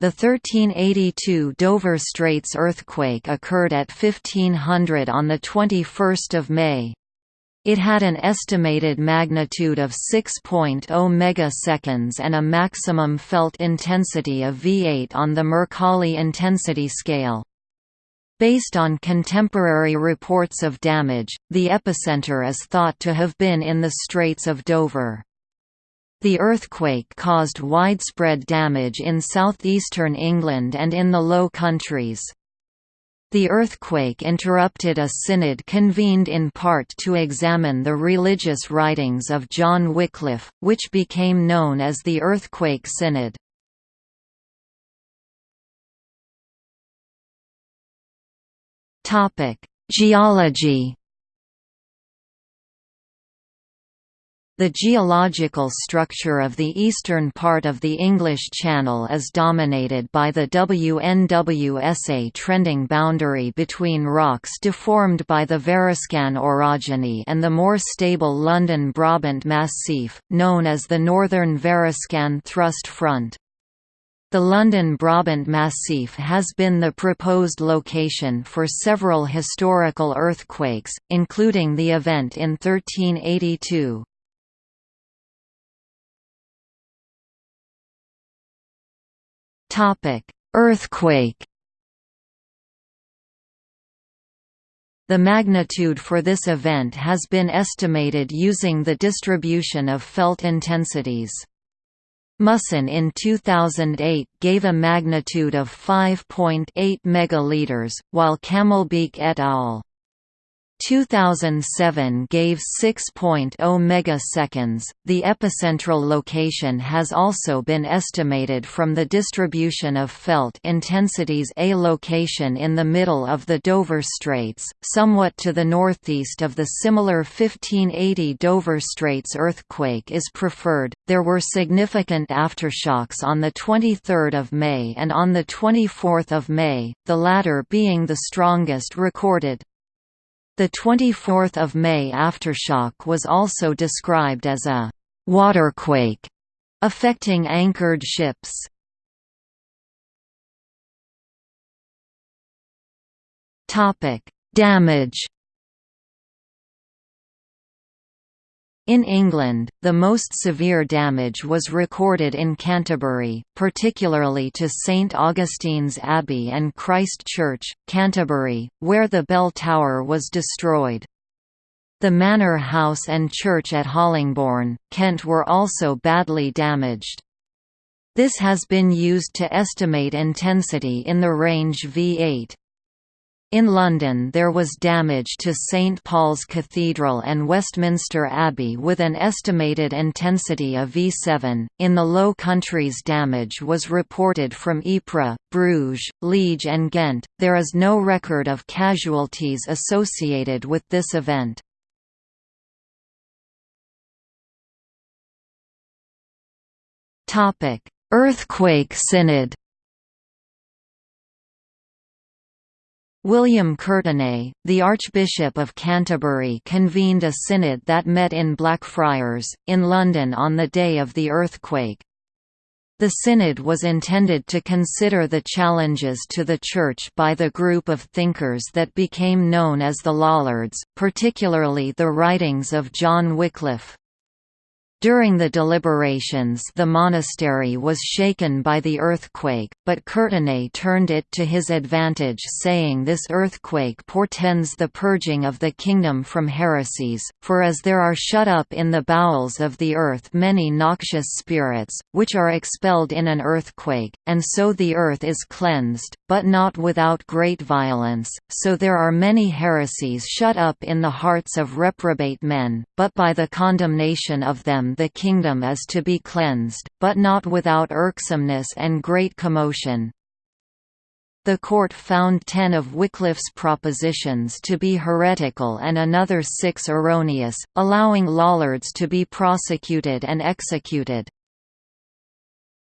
The 1382 Dover Straits earthquake occurred at 1500 on 21 May. It had an estimated magnitude of 6.0 megaseconds and a maximum felt intensity of V8 on the Mercalli intensity scale. Based on contemporary reports of damage, the epicenter is thought to have been in the Straits of Dover. The earthquake caused widespread damage in southeastern England and in the Low Countries. The earthquake interrupted a synod convened in part to examine the religious writings of John Wycliffe, which became known as the Earthquake Synod. Geology The geological structure of the eastern part of the English Channel is dominated by the WNWSA trending boundary between rocks deformed by the Variscan orogeny and the more stable London Brabant Massif, known as the Northern Variscan Thrust Front. The London Brabant Massif has been the proposed location for several historical earthquakes, including the event in 1382. Earthquake. The magnitude for this event has been estimated using the distribution of felt intensities. Musson in 2008 gave a magnitude of 5.8 megaliters, while Camelbeeck et al. 2007 gave 6.0 megaseconds. The epicentral location has also been estimated from the distribution of felt intensities. A location in the middle of the Dover Straits, somewhat to the northeast of the similar 1580 Dover Straits earthquake, is preferred. There were significant aftershocks on the 23rd of May and on the 24th of May, the latter being the strongest recorded. The 24th of May aftershock was also described as a «waterquake» affecting anchored ships. Topic: Damage In England, the most severe damage was recorded in Canterbury, particularly to St Augustine's Abbey and Christ Church, Canterbury, where the bell tower was destroyed. The manor house and church at Hollingbourne, Kent were also badly damaged. This has been used to estimate intensity in the range V8. In London there was damage to St Paul's Cathedral and Westminster Abbey with an estimated intensity of V7. In the Low Countries damage was reported from Ypres, Bruges, Liege and Ghent. There is no record of casualties associated with this event. Topic: Earthquake Synod William Courtenay, the Archbishop of Canterbury convened a synod that met in Blackfriars, in London on the day of the earthquake. The synod was intended to consider the challenges to the Church by the group of thinkers that became known as the Lollards, particularly the writings of John Wycliffe. During the deliberations the monastery was shaken by the earthquake, but Courtenay turned it to his advantage saying this earthquake portends the purging of the kingdom from heresies, for as there are shut up in the bowels of the earth many noxious spirits, which are expelled in an earthquake, and so the earth is cleansed, but not without great violence, so there are many heresies shut up in the hearts of reprobate men, but by the condemnation of them the kingdom is to be cleansed, but not without irksomeness and great commotion. The court found ten of Wycliffe's propositions to be heretical and another six erroneous, allowing Lollards to be prosecuted and executed.